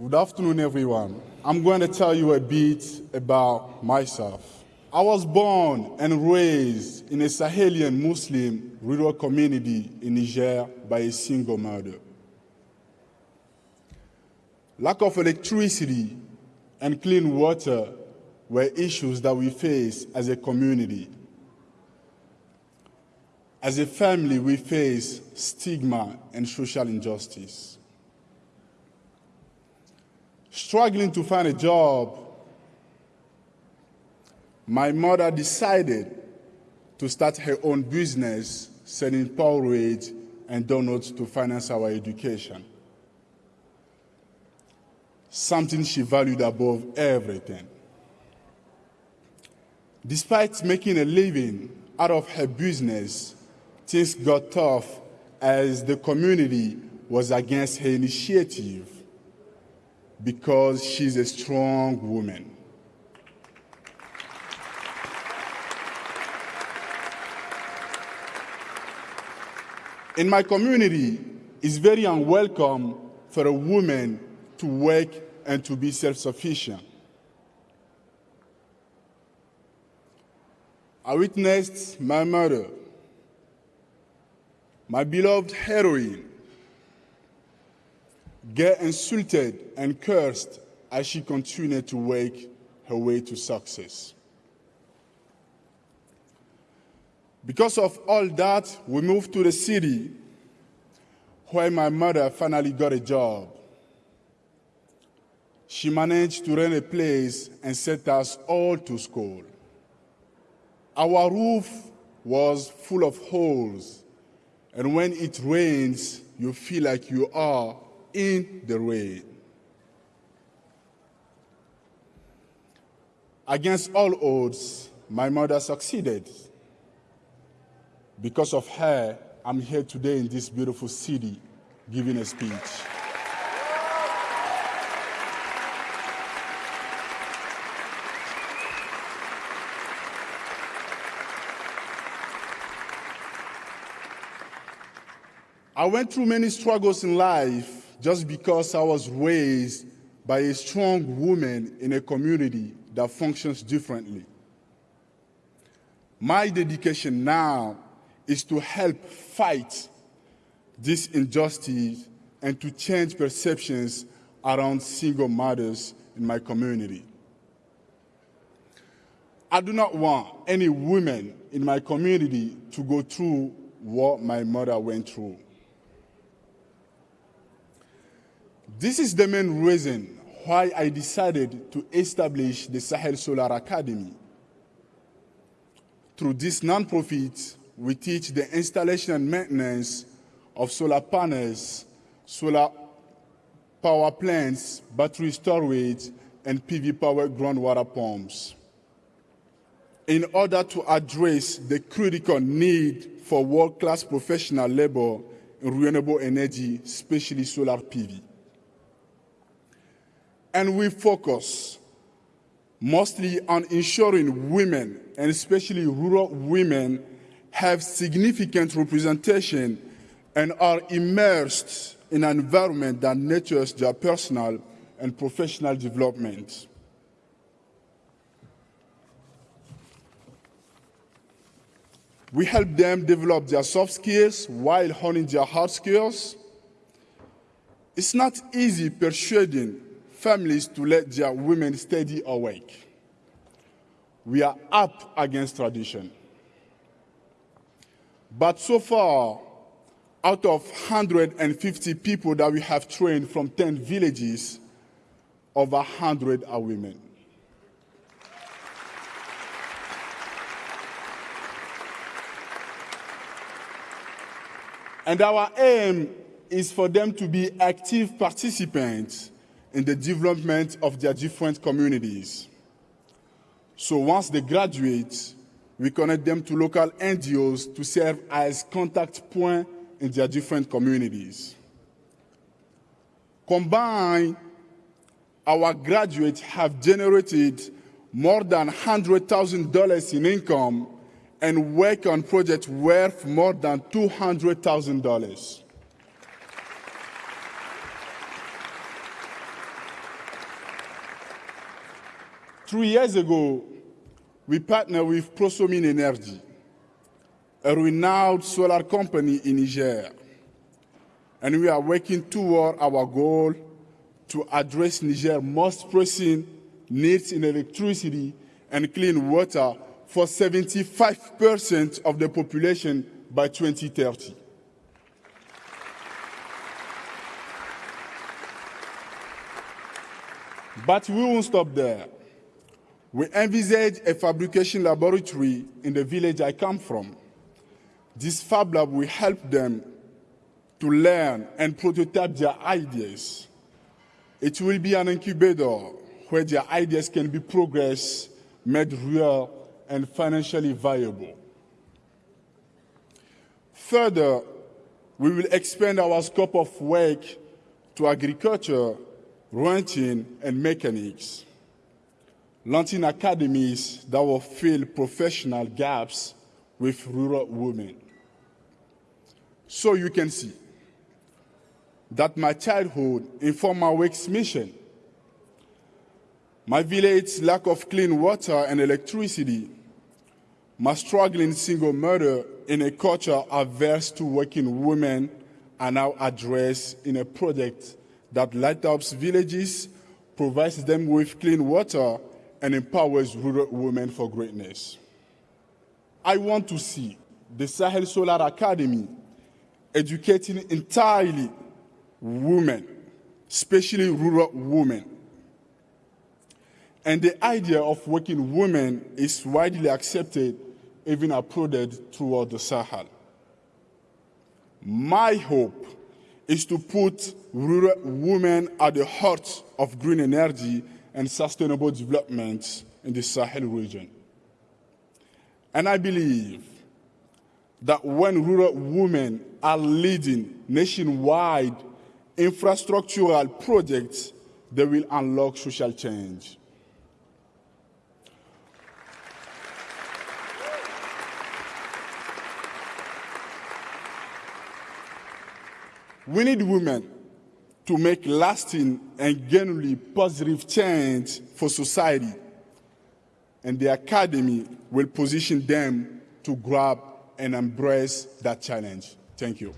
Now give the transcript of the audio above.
Good afternoon, everyone. I'm going to tell you a bit about myself. I was born and raised in a Sahelian Muslim rural community in Niger by a single mother. Lack of electricity and clean water were issues that we faced as a community. As a family, we faced stigma and social injustice. Struggling to find a job, my mother decided to start her own business selling porridge and donuts to finance our education. Something she valued above everything. Despite making a living out of her business, things got tough as the community was against her initiative because she's a strong woman. In my community, it's very unwelcome for a woman to work and to be self-sufficient. I witnessed my mother, my beloved heroine, get insulted and cursed as she continued to work her way to success. Because of all that, we moved to the city where my mother finally got a job. She managed to rent a place and sent us all to school. Our roof was full of holes, and when it rains, you feel like you are in the rain. Against all odds, my mother succeeded. Because of her, I'm here today in this beautiful city giving a speech. I went through many struggles in life just because I was raised by a strong woman in a community that functions differently. My dedication now is to help fight this injustice and to change perceptions around single mothers in my community. I do not want any woman in my community to go through what my mother went through. This is the main reason why I decided to establish the Sahel Solar Academy. Through this nonprofit, we teach the installation and maintenance of solar panels, solar power plants, battery storage, and PV powered groundwater pumps. In order to address the critical need for world-class professional labor in renewable energy, especially solar PV. And we focus mostly on ensuring women, and especially rural women, have significant representation and are immersed in an environment that nurtures their personal and professional development. We help them develop their soft skills while honing their hard skills. It's not easy persuading families to let their women study or work. We are up against tradition. But so far, out of 150 people that we have trained from 10 villages, over 100 are women. And our aim is for them to be active participants in the development of their different communities. So once they graduate, we connect them to local NGOs to serve as contact point in their different communities. Combined, our graduates have generated more than $100,000 in income and work on projects worth more than $200,000. Three years ago, we partnered with Prosomine Energy, a renowned solar company in Niger, and we are working toward our goal to address Niger's most pressing needs in electricity and clean water for 75% of the population by 2030. But we won't stop there. We envisage a fabrication laboratory in the village I come from. This Fab Lab will help them to learn and prototype their ideas. It will be an incubator where their ideas can be progressed, made real, and financially viable. Further, we will expand our scope of work to agriculture, ranching, and mechanics, launching academies that will fill professional gaps with rural women. So you can see that my childhood informed my work's mission. My village's lack of clean water and electricity, my struggling single mother in a culture averse to working women are now addressed in a project that lights up villages, provides them with clean water, and empowers rural women for greatness. I want to see the Sahel Solar Academy educating entirely women, especially rural women. And the idea of working women is widely accepted, even applauded throughout the Sahel. My hope is to put rural women at the heart of green energy and sustainable development in the Sahel region. And I believe that when rural women are leading nationwide infrastructural projects, they will unlock social change. We need women to make lasting and genuinely positive change for society. And the Academy will position them to grab and embrace that challenge. Thank you.